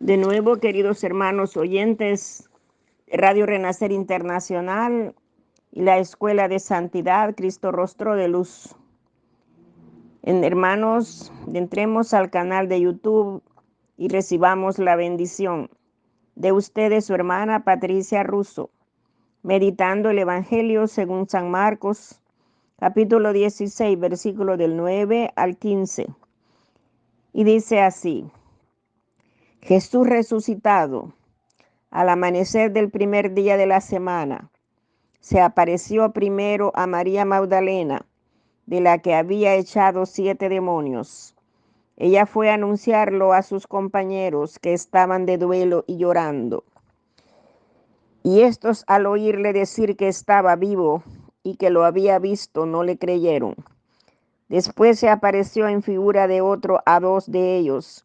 De nuevo, queridos hermanos oyentes, Radio Renacer Internacional y la Escuela de Santidad Cristo Rostro de Luz. En, hermanos, entremos al canal de YouTube y recibamos la bendición de ustedes, su hermana Patricia Russo, meditando el Evangelio según San Marcos, capítulo 16, versículo del 9 al 15. Y dice así. Jesús resucitado, al amanecer del primer día de la semana, se apareció primero a María Magdalena, de la que había echado siete demonios. Ella fue a anunciarlo a sus compañeros que estaban de duelo y llorando. Y estos al oírle decir que estaba vivo y que lo había visto, no le creyeron. Después se apareció en figura de otro a dos de ellos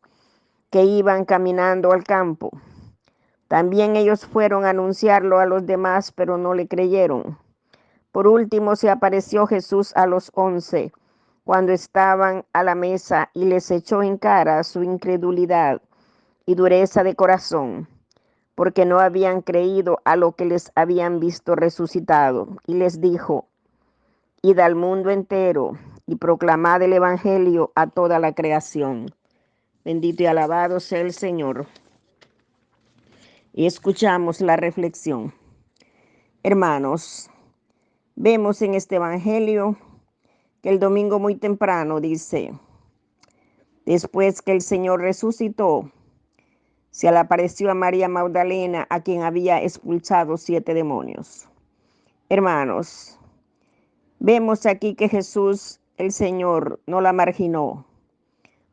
que iban caminando al campo. También ellos fueron a anunciarlo a los demás, pero no le creyeron. Por último se apareció Jesús a los once, cuando estaban a la mesa, y les echó en cara su incredulidad y dureza de corazón, porque no habían creído a lo que les habían visto resucitado. Y les dijo, id al mundo entero y proclamad el Evangelio a toda la creación. Bendito y alabado sea el Señor. Y escuchamos la reflexión. Hermanos, vemos en este Evangelio que el domingo muy temprano dice, después que el Señor resucitó, se le apareció a María Magdalena, a quien había expulsado siete demonios. Hermanos, vemos aquí que Jesús, el Señor, no la marginó,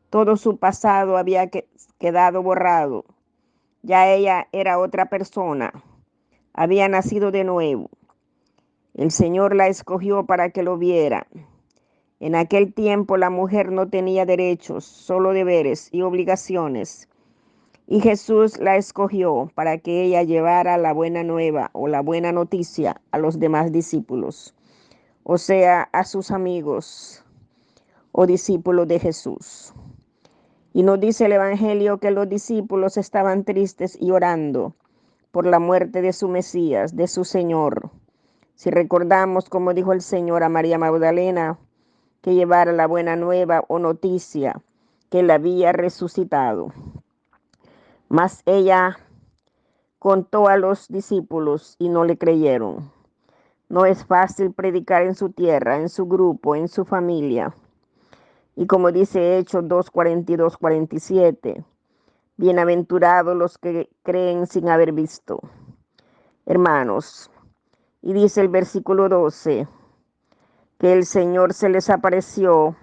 todo su pasado había quedado borrado. Ya ella era otra persona. Había nacido de nuevo. El Señor la escogió para que lo viera. En aquel tiempo la mujer no tenía derechos, solo deberes y obligaciones. Y Jesús la escogió para que ella llevara la buena nueva o la buena noticia a los demás discípulos, o sea, a sus amigos o discípulos de Jesús. Y nos dice el Evangelio que los discípulos estaban tristes y orando por la muerte de su Mesías, de su Señor. Si recordamos, como dijo el Señor a María Magdalena, que llevara la buena nueva o noticia que él había resucitado. Mas ella contó a los discípulos y no le creyeron. No es fácil predicar en su tierra, en su grupo, en su familia. Y como dice Hechos 2, 42, 47, bienaventurados los que creen sin haber visto. Hermanos, y dice el versículo 12, que el Señor se les apareció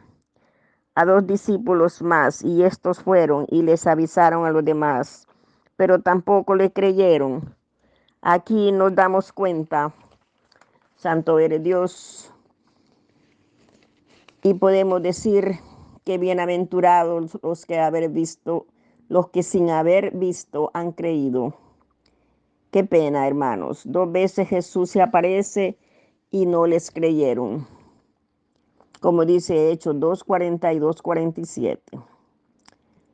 a dos discípulos más y estos fueron y les avisaron a los demás, pero tampoco le creyeron. Aquí nos damos cuenta, Santo eres Dios, y podemos decir que bienaventurados los que haber visto, los que sin haber visto han creído. Qué pena, hermanos. Dos veces Jesús se aparece y no les creyeron. Como dice Hechos 2, 42, 47.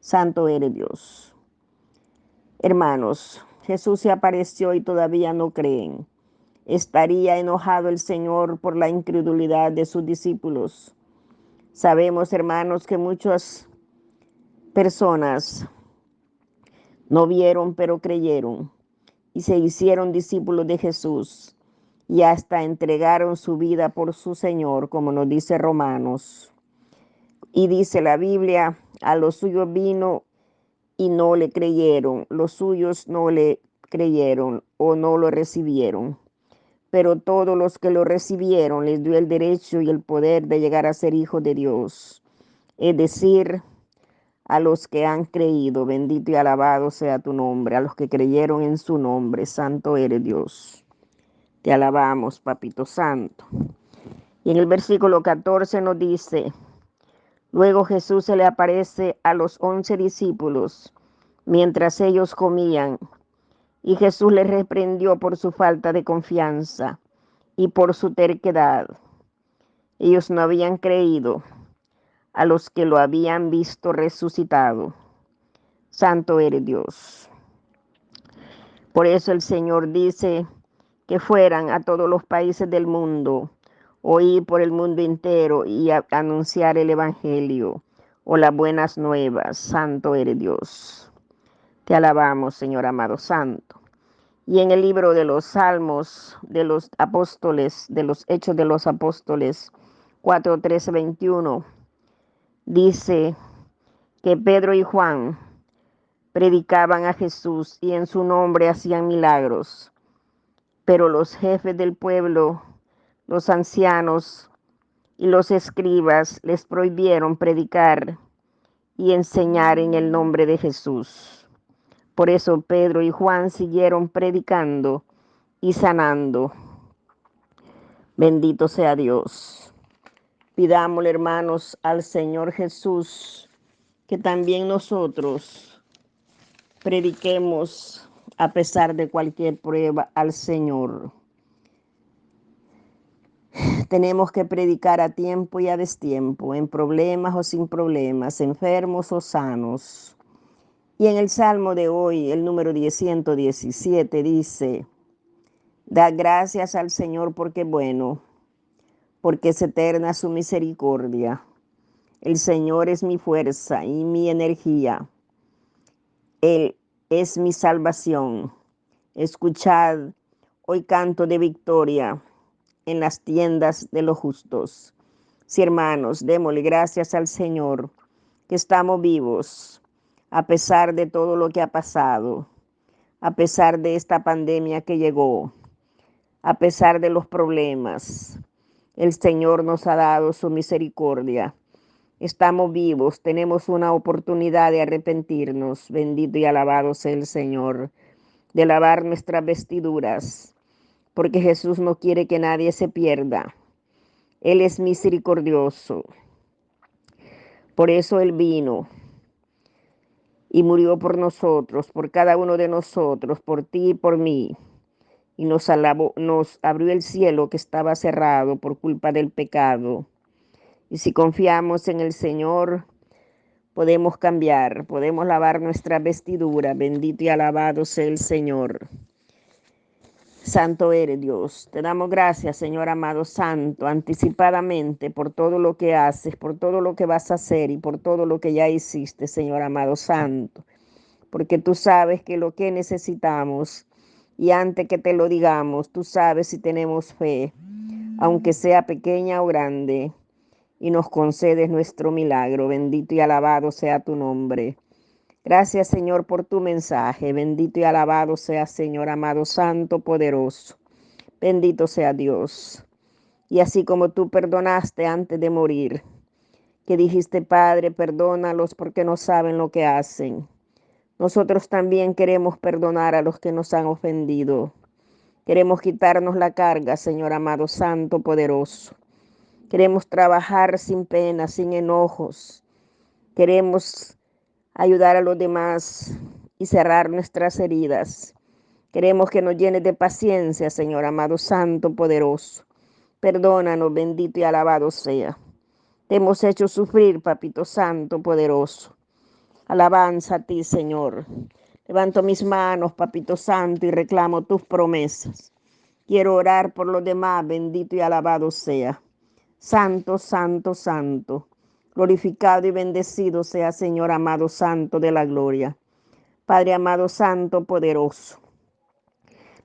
Santo eres Dios. Hermanos, Jesús se apareció y todavía no creen. ¿Estaría enojado el Señor por la incredulidad de sus discípulos? Sabemos, hermanos, que muchas personas no vieron, pero creyeron y se hicieron discípulos de Jesús y hasta entregaron su vida por su Señor, como nos dice Romanos. Y dice la Biblia, a los suyos vino y no le creyeron, los suyos no le creyeron o no lo recibieron pero todos los que lo recibieron les dio el derecho y el poder de llegar a ser hijos de Dios, es decir, a los que han creído, bendito y alabado sea tu nombre, a los que creyeron en su nombre, santo eres Dios. Te alabamos, papito santo. Y en el versículo 14 nos dice, luego Jesús se le aparece a los once discípulos mientras ellos comían y Jesús les reprendió por su falta de confianza y por su terquedad. Ellos no habían creído a los que lo habían visto resucitado. Santo eres Dios. Por eso el Señor dice que fueran a todos los países del mundo, oír por el mundo entero y anunciar el Evangelio o las buenas nuevas. Santo eres Dios. Te alabamos, Señor amado Santo. Y en el libro de los Salmos de los Apóstoles, de los Hechos de los Apóstoles, 4, 13, 21, dice que Pedro y Juan predicaban a Jesús y en su nombre hacían milagros. Pero los jefes del pueblo, los ancianos y los escribas les prohibieron predicar y enseñar en el nombre de Jesús. Por eso Pedro y Juan siguieron predicando y sanando. Bendito sea Dios. Pidámosle, hermanos, al Señor Jesús que también nosotros prediquemos a pesar de cualquier prueba al Señor. Tenemos que predicar a tiempo y a destiempo, en problemas o sin problemas, enfermos o sanos. Y en el Salmo de hoy, el número 117, dice, Da gracias al Señor porque bueno, porque es eterna su misericordia. El Señor es mi fuerza y mi energía él es mi salvación. Escuchad hoy canto de victoria en las tiendas de los justos. Sí, hermanos, démosle gracias al Señor que estamos vivos a pesar de todo lo que ha pasado, a pesar de esta pandemia que llegó, a pesar de los problemas. El Señor nos ha dado su misericordia Estamos vivos, tenemos una oportunidad de arrepentirnos. Bendito y alabado sea el Señor, de lavar nuestras vestiduras, porque Jesús no quiere que nadie se pierda. Él es misericordioso. Por eso Él vino y murió por nosotros, por cada uno de nosotros, por ti y por mí. Y nos, alabó, nos abrió el cielo que estaba cerrado por culpa del pecado y si confiamos en el Señor, podemos cambiar, podemos lavar nuestra vestidura. Bendito y alabado sea el Señor. Santo eres Dios. Te damos gracias, Señor amado Santo, anticipadamente por todo lo que haces, por todo lo que vas a hacer y por todo lo que ya hiciste, Señor amado Santo. Porque tú sabes que lo que necesitamos y antes que te lo digamos, tú sabes si tenemos fe, aunque sea pequeña o grande y nos concedes nuestro milagro. Bendito y alabado sea tu nombre. Gracias Señor por tu mensaje. Bendito y alabado sea Señor amado Santo, poderoso. Bendito sea Dios. Y así como tú perdonaste antes de morir, que dijiste, Padre, perdónalos porque no saben lo que hacen. Nosotros también queremos perdonar a los que nos han ofendido. Queremos quitarnos la carga, Señor amado Santo, poderoso. Queremos trabajar sin pena, sin enojos. Queremos ayudar a los demás y cerrar nuestras heridas. Queremos que nos llenes de paciencia, Señor amado Santo, poderoso. Perdónanos, bendito y alabado sea. Te hemos hecho sufrir, Papito Santo, poderoso. Alabanza a ti, Señor. Levanto mis manos, Papito Santo, y reclamo tus promesas. Quiero orar por los demás, bendito y alabado sea. Santo, santo, santo. Glorificado y bendecido sea Señor amado santo de la gloria. Padre amado santo, poderoso.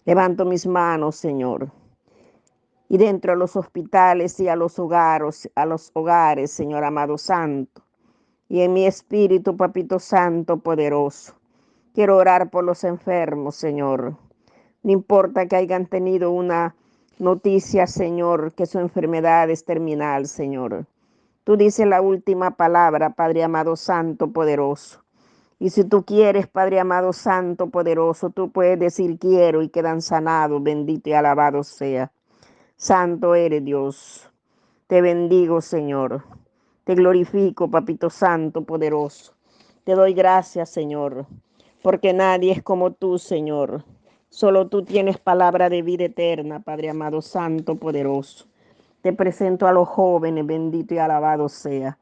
Levanto mis manos, Señor. Y dentro de los hospitales y a los hogares, a los hogares, Señor amado santo. Y en mi espíritu, papito santo, poderoso. Quiero orar por los enfermos, Señor. No importa que hayan tenido una noticia, Señor, que su enfermedad es terminal, Señor. Tú dices la última palabra, Padre amado, santo, poderoso. Y si tú quieres, Padre amado, santo, poderoso, tú puedes decir quiero y quedan sanados, bendito y alabado sea. Santo eres Dios. Te bendigo, Señor. Te glorifico, Papito Santo, poderoso. Te doy gracias, Señor, porque nadie es como tú, Señor. Solo tú tienes palabra de vida eterna, Padre amado, santo, poderoso. Te presento a los jóvenes, bendito y alabado sea.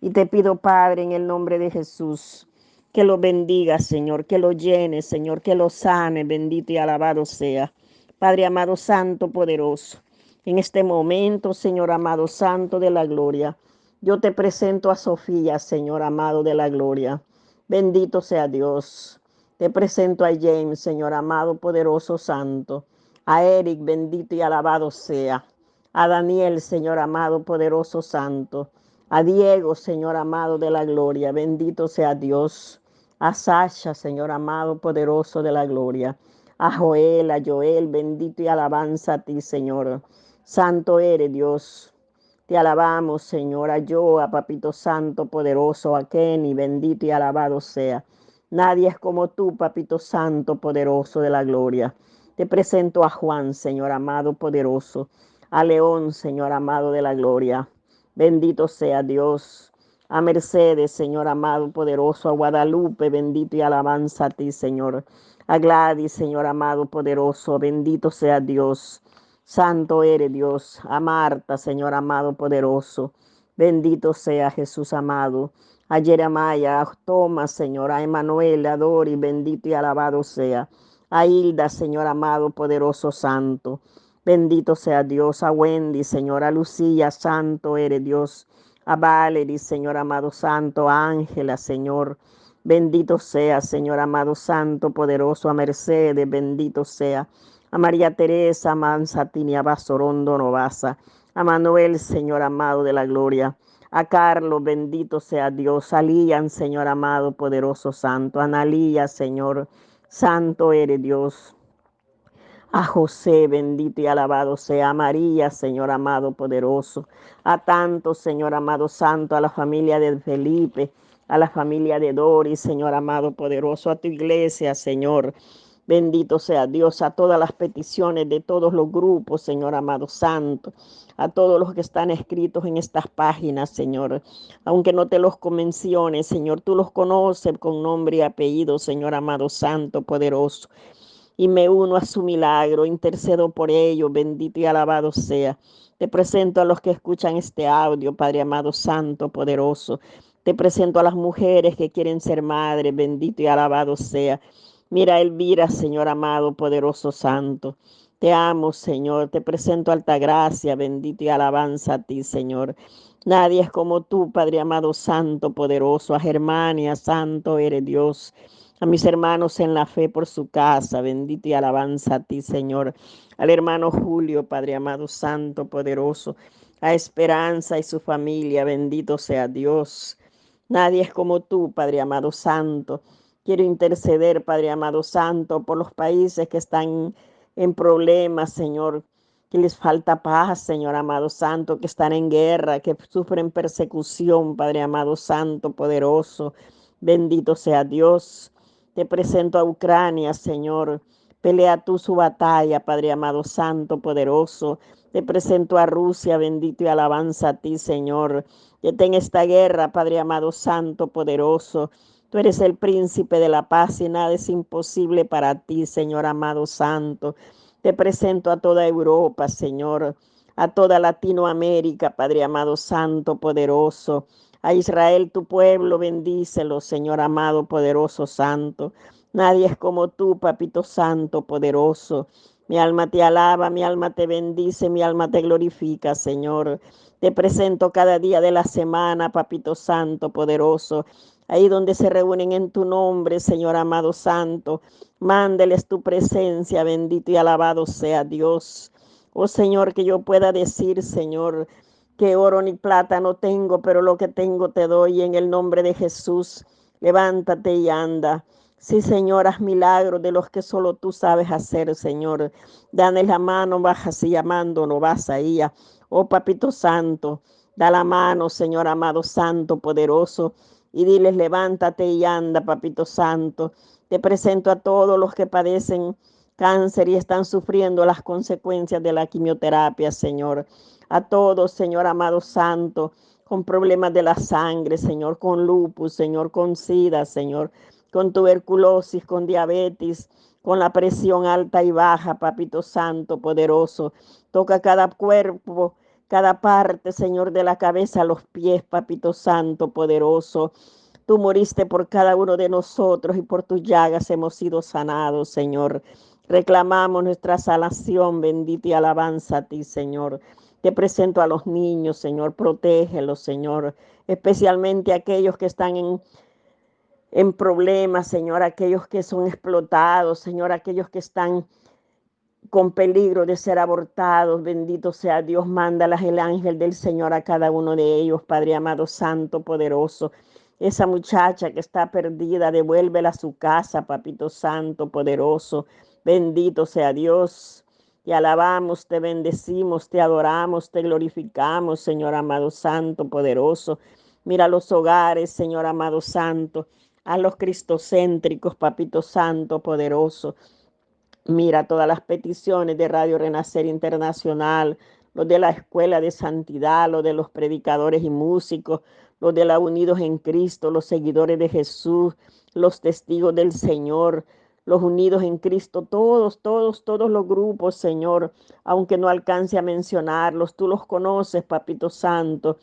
Y te pido, Padre, en el nombre de Jesús, que lo bendiga, Señor, que lo llene, Señor, que lo sane, bendito y alabado sea. Padre amado, santo, poderoso, en este momento, Señor amado, santo de la gloria, yo te presento a Sofía, Señor amado de la gloria. Bendito sea Dios. Te presento a James, Señor amado, poderoso, santo. A Eric, bendito y alabado sea. A Daniel, Señor amado, poderoso, santo. A Diego, Señor amado de la gloria, bendito sea Dios. A Sasha, Señor amado, poderoso de la gloria. A Joel, a Joel, bendito y alabanza a ti, Señor. Santo eres Dios. Te alabamos, Señor, a yo, a Papito Santo, poderoso, a Kenny, bendito y alabado sea. Nadie es como tú, Papito Santo, poderoso de la gloria. Te presento a Juan, Señor amado, poderoso, a León, Señor amado de la gloria. Bendito sea Dios. A Mercedes, Señor amado, poderoso, a Guadalupe, bendito y alabanza a ti, Señor. A Gladys, Señor amado, poderoso, bendito sea Dios. Santo eres Dios. A Marta, Señor amado, poderoso. Bendito sea Jesús amado. A Jeremiah, a Tomás, Señor, a Emanuel, a Dori, bendito y alabado sea. A Hilda, Señor amado, poderoso, santo. Bendito sea Dios. A Wendy, Señor, a Lucía, santo eres Dios. A Valerie, Señor amado, santo. A Ángela, Señor. Bendito sea, Señor amado, santo, poderoso. A Mercedes, bendito sea a María Teresa, a Mansatini, a Basorondo Novasa, a Manuel, Señor amado de la gloria, a Carlos, bendito sea Dios, a Lían, Señor amado, poderoso santo, Analía, Señor, santo eres Dios, a José, bendito y alabado sea, a María, Señor amado, poderoso, a tantos, Señor amado, santo, a la familia de Felipe, a la familia de Doris, Señor amado, poderoso, a tu iglesia, Señor, Bendito sea Dios a todas las peticiones de todos los grupos, Señor amado santo, a todos los que están escritos en estas páginas, Señor. Aunque no te los convenciones, Señor, tú los conoces con nombre y apellido, Señor amado santo, poderoso. Y me uno a su milagro, intercedo por ello, bendito y alabado sea. Te presento a los que escuchan este audio, Padre amado santo, poderoso. Te presento a las mujeres que quieren ser madres, bendito y alabado sea. Mira, Elvira, Señor amado, poderoso santo. Te amo, Señor. Te presento alta gracia, bendito y alabanza a ti, Señor. Nadie es como tú, Padre amado, santo, poderoso. A Germania, santo eres Dios. A mis hermanos en la fe por su casa, bendito y alabanza a ti, Señor. Al hermano Julio, Padre amado, santo, poderoso. A Esperanza y su familia, bendito sea Dios. Nadie es como tú, Padre amado, santo. Quiero interceder, Padre amado Santo, por los países que están en problemas, Señor, que les falta paz, Señor amado Santo, que están en guerra, que sufren persecución, Padre amado Santo, poderoso. Bendito sea Dios. Te presento a Ucrania, Señor. Pelea tú su batalla, Padre amado Santo, poderoso. Te presento a Rusia, bendito y alabanza a ti, Señor. En esta guerra, Padre amado Santo, poderoso. Tú eres el príncipe de la paz y nada es imposible para ti, Señor amado santo. Te presento a toda Europa, Señor, a toda Latinoamérica, Padre amado santo, poderoso. A Israel, tu pueblo, bendícelo, Señor amado, poderoso, santo. Nadie es como tú, Papito Santo, poderoso. Mi alma te alaba, mi alma te bendice, mi alma te glorifica, Señor. Te presento cada día de la semana, Papito Santo, poderoso ahí donde se reúnen en tu nombre, Señor amado santo. Mándeles tu presencia, bendito y alabado sea Dios. Oh Señor, que yo pueda decir, Señor, que oro ni plata no tengo, pero lo que tengo te doy en el nombre de Jesús. Levántate y anda. Sí, Señor, haz milagros de los que solo tú sabes hacer, Señor. Dale la mano, bajas y llamando, no vas ahí. Oh, Papito Santo, da la mano, Señor amado, Santo, poderoso y diles, levántate y anda, papito santo. Te presento a todos los que padecen cáncer y están sufriendo las consecuencias de la quimioterapia, Señor. A todos, Señor amado santo, con problemas de la sangre, Señor, con lupus, Señor, con sida, Señor, con tuberculosis, con diabetes, con la presión alta y baja, papito santo, poderoso. Toca cada cuerpo cada parte, Señor, de la cabeza a los pies, Papito Santo, poderoso. Tú moriste por cada uno de nosotros y por tus llagas hemos sido sanados, Señor. Reclamamos nuestra salación, bendita y alabanza a ti, Señor. Te presento a los niños, Señor, protégelos, Señor, especialmente aquellos que están en, en problemas, Señor, aquellos que son explotados, Señor, aquellos que están con peligro de ser abortados. Bendito sea Dios, mándalas el ángel del Señor a cada uno de ellos, Padre amado, santo, poderoso. Esa muchacha que está perdida, devuélvela a su casa, papito santo, poderoso. Bendito sea Dios. Te alabamos, te bendecimos, te adoramos, te glorificamos, Señor amado santo, poderoso. Mira los hogares, Señor amado santo, a los cristocéntricos, papito santo, poderoso. Mira todas las peticiones de Radio Renacer Internacional, los de la Escuela de Santidad, los de los predicadores y músicos, los de la Unidos en Cristo, los seguidores de Jesús, los testigos del Señor, los unidos en Cristo, todos, todos, todos los grupos, Señor, aunque no alcance a mencionarlos, tú los conoces, Papito Santo.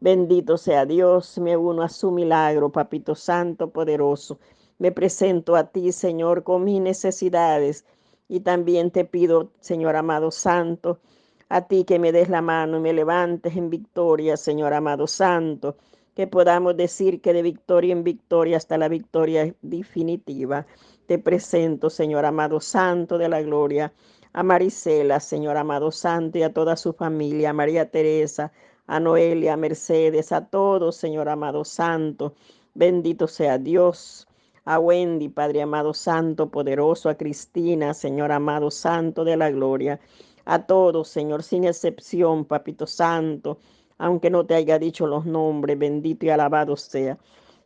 Bendito sea Dios, me uno a su milagro, Papito Santo, poderoso. Me presento a ti, Señor, con mis necesidades y también te pido, Señor amado Santo, a ti que me des la mano y me levantes en victoria, Señor amado Santo, que podamos decir que de victoria en victoria hasta la victoria definitiva. Te presento, Señor amado Santo de la gloria, a Marisela, Señor amado Santo, y a toda su familia, a María Teresa, a Noelia, a Mercedes, a todos, Señor amado Santo. Bendito sea Dios a Wendy, Padre amado Santo, poderoso, a Cristina, Señor amado Santo de la gloria, a todos, Señor, sin excepción, Papito Santo, aunque no te haya dicho los nombres, bendito y alabado sea.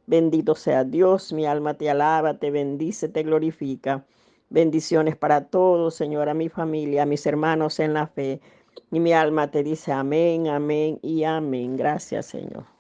Bendito sea Dios, mi alma te alaba, te bendice, te glorifica. Bendiciones para todos, Señor, a mi familia, a mis hermanos en la fe. Y mi alma te dice amén, amén y amén. Gracias, Señor.